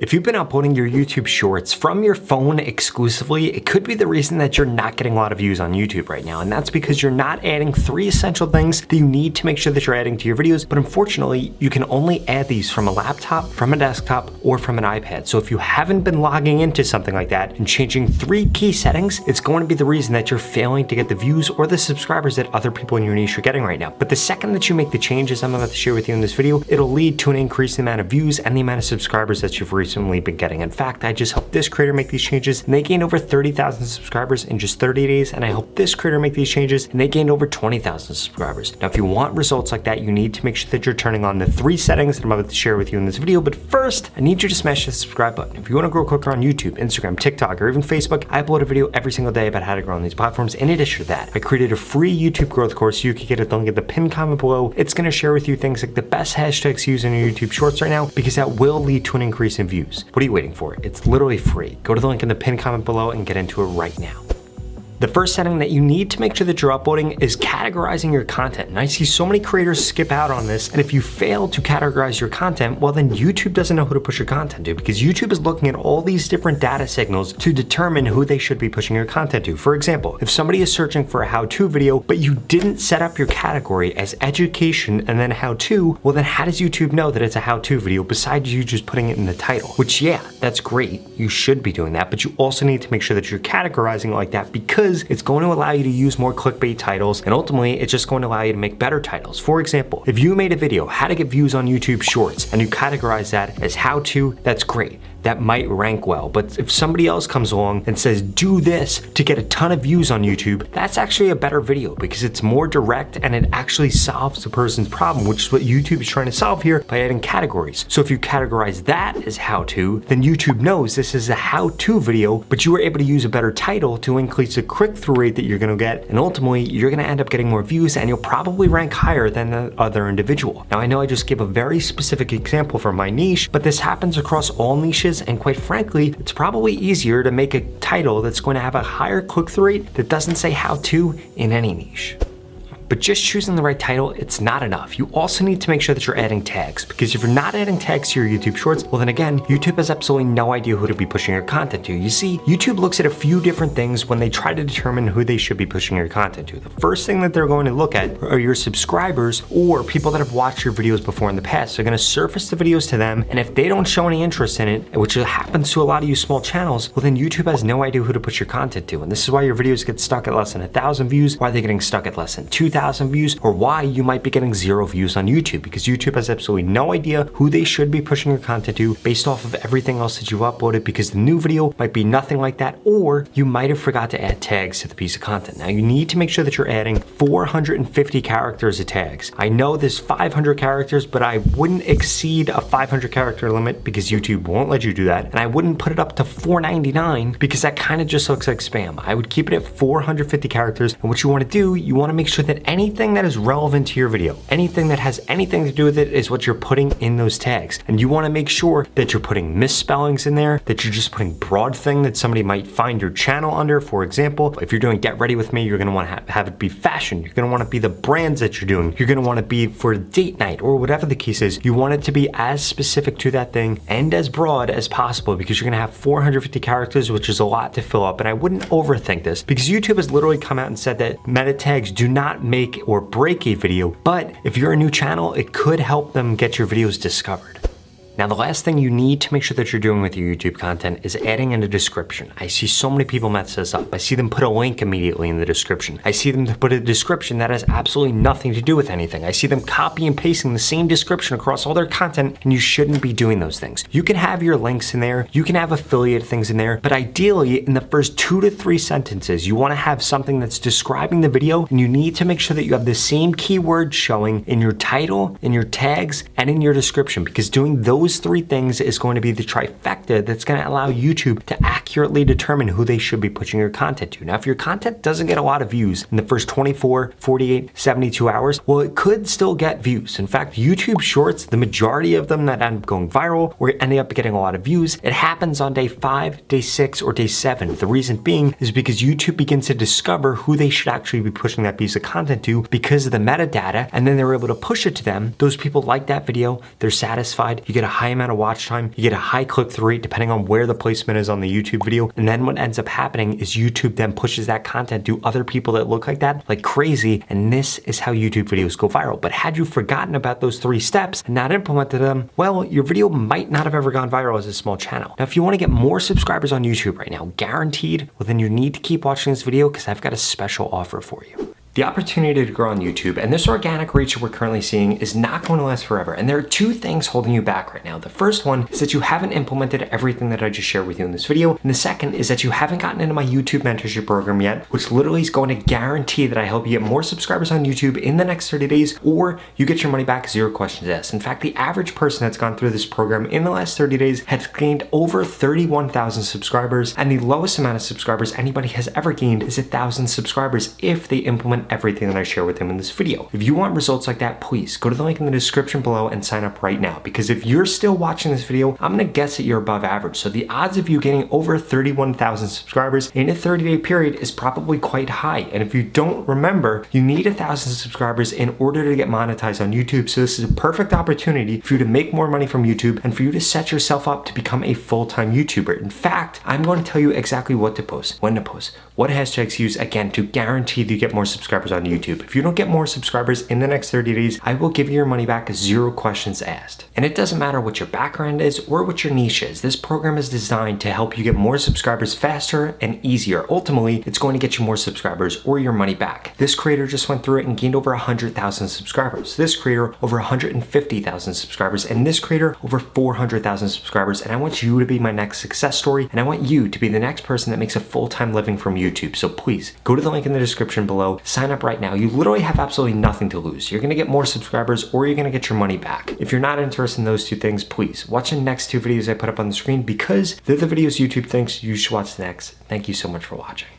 If you've been uploading your YouTube shorts from your phone exclusively, it could be the reason that you're not getting a lot of views on YouTube right now. And that's because you're not adding three essential things that you need to make sure that you're adding to your videos. But unfortunately, you can only add these from a laptop, from a desktop, or from an iPad. So if you haven't been logging into something like that and changing three key settings, it's going to be the reason that you're failing to get the views or the subscribers that other people in your niche are getting right now. But the second that you make the changes I'm about to share with you in this video, it'll lead to an increase in the amount of views and the amount of subscribers that you've reached recently been getting. In fact, I just helped this creator make these changes and they gained over 30,000 subscribers in just 30 days. And I helped this creator make these changes and they gained over 20,000 subscribers. Now, if you want results like that, you need to make sure that you're turning on the three settings that I'm about to share with you in this video. But first, I need you to smash the subscribe button. If you want to grow quicker on YouTube, Instagram, TikTok, or even Facebook, I upload a video every single day about how to grow on these platforms. In addition to that, I created a free YouTube growth course. You can get it link in the pinned comment below. It's going to share with you things like the best hashtags used in your YouTube shorts right now, because that will lead to an increase in views views. What are you waiting for? It's literally free. Go to the link in the pinned comment below and get into it right now. The first setting that you need to make sure that you're uploading is categorizing your content. And I see so many creators skip out on this. And if you fail to categorize your content, well then YouTube doesn't know who to push your content to because YouTube is looking at all these different data signals to determine who they should be pushing your content to. For example, if somebody is searching for a how-to video, but you didn't set up your category as education and then how-to, well then how does YouTube know that it's a how-to video besides you just putting it in the title? Which yeah, that's great. You should be doing that, but you also need to make sure that you're categorizing it like that because because it's going to allow you to use more clickbait titles and ultimately it's just going to allow you to make better titles. For example, if you made a video, how to get views on YouTube shorts and you categorize that as how to, that's great that might rank well. But if somebody else comes along and says, do this to get a ton of views on YouTube, that's actually a better video because it's more direct and it actually solves the person's problem, which is what YouTube is trying to solve here by adding categories. So if you categorize that as how to, then YouTube knows this is a how to video, but you were able to use a better title to increase the click-through rate that you're gonna get. And ultimately, you're gonna end up getting more views and you'll probably rank higher than the other individual. Now, I know I just gave a very specific example for my niche, but this happens across all niches and quite frankly, it's probably easier to make a title that's going to have a higher click-through rate that doesn't say how to in any niche. But just choosing the right title, it's not enough. You also need to make sure that you're adding tags because if you're not adding tags to your YouTube shorts, well then again, YouTube has absolutely no idea who to be pushing your content to. You see, YouTube looks at a few different things when they try to determine who they should be pushing your content to. The first thing that they're going to look at are your subscribers or people that have watched your videos before in the past. They're gonna surface the videos to them and if they don't show any interest in it, which happens to a lot of you small channels, well then YouTube has no idea who to push your content to. And this is why your videos get stuck at less than a thousand views, why they're getting stuck at less than 2,000 2,000 views or why you might be getting zero views on YouTube because YouTube has absolutely no idea who they should be pushing your content to based off of everything else that you've uploaded because the new video might be nothing like that or you might have forgot to add tags to the piece of content. Now you need to make sure that you're adding 450 characters of tags. I know there's 500 characters, but I wouldn't exceed a 500 character limit because YouTube won't let you do that. And I wouldn't put it up to 499 because that kind of just looks like spam. I would keep it at 450 characters. And what you want to do, you want to make sure that anything that is relevant to your video, anything that has anything to do with it is what you're putting in those tags. And you wanna make sure that you're putting misspellings in there, that you're just putting broad thing that somebody might find your channel under. For example, if you're doing Get Ready With Me, you're gonna wanna have, have it be fashion. You're gonna wanna be the brands that you're doing. You're gonna wanna be for date night or whatever the case is. You want it to be as specific to that thing and as broad as possible because you're gonna have 450 characters, which is a lot to fill up. And I wouldn't overthink this because YouTube has literally come out and said that meta tags do not make or break a video, but if you're a new channel, it could help them get your videos discovered. Now, the last thing you need to make sure that you're doing with your YouTube content is adding in a description. I see so many people mess this up. I see them put a link immediately in the description. I see them put a description that has absolutely nothing to do with anything. I see them copy and pasting the same description across all their content, and you shouldn't be doing those things. You can have your links in there, you can have affiliate things in there, but ideally, in the first two to three sentences, you wanna have something that's describing the video, and you need to make sure that you have the same keywords showing in your title, in your tags, and in your description, because doing those those three things is going to be the trifecta that's going to allow YouTube to accurately determine who they should be pushing your content to. Now, if your content doesn't get a lot of views in the first 24, 48, 72 hours, well, it could still get views. In fact, YouTube Shorts, the majority of them that end up going viral or ending up getting a lot of views, it happens on day five, day six, or day seven. The reason being is because YouTube begins to discover who they should actually be pushing that piece of content to because of the metadata, and then they're able to push it to them. Those people like that video, they're satisfied, you get a high amount of watch time, you get a high click-through rate depending on where the placement is on the YouTube video. And then what ends up happening is YouTube then pushes that content to other people that look like that like crazy. And this is how YouTube videos go viral. But had you forgotten about those three steps and not implemented them, well, your video might not have ever gone viral as a small channel. Now, if you want to get more subscribers on YouTube right now, guaranteed, well, then you need to keep watching this video because I've got a special offer for you. The opportunity to grow on YouTube and this organic reach we're currently seeing is not going to last forever. And there are two things holding you back right now. The first one is that you haven't implemented everything that I just shared with you in this video. And the second is that you haven't gotten into my YouTube mentorship program yet, which literally is going to guarantee that I help you get more subscribers on YouTube in the next 30 days, or you get your money back zero questions asked. In fact, the average person that's gone through this program in the last 30 days has gained over 31,000 subscribers. And the lowest amount of subscribers anybody has ever gained is a thousand subscribers if they implement everything that I share with them in this video. If you want results like that, please go to the link in the description below and sign up right now. Because if you're still watching this video, I'm gonna guess that you're above average. So the odds of you getting over 31,000 subscribers in a 30 day period is probably quite high. And if you don't remember, you need a thousand subscribers in order to get monetized on YouTube. So this is a perfect opportunity for you to make more money from YouTube and for you to set yourself up to become a full-time YouTuber. In fact, I'm going to tell you exactly what to post, when to post, what hashtags use, again, to guarantee that you get more subscribers subscribers on YouTube. If you don't get more subscribers in the next 30 days, I will give you your money back zero questions asked. And it doesn't matter what your background is or what your niche is. This program is designed to help you get more subscribers faster and easier. Ultimately, it's going to get you more subscribers or your money back. This creator just went through it and gained over 100,000 subscribers. This creator over 150,000 subscribers and this creator over 400,000 subscribers. And I want you to be my next success story and I want you to be the next person that makes a full-time living from YouTube. So please go to the link in the description below, sign up right now. You literally have absolutely nothing to lose. You're gonna get more subscribers or you're gonna get your money back. If you're not interested in those two things, please watch the next two videos I put up on the screen because they're the videos YouTube thinks you should watch next. Thank you so much for watching.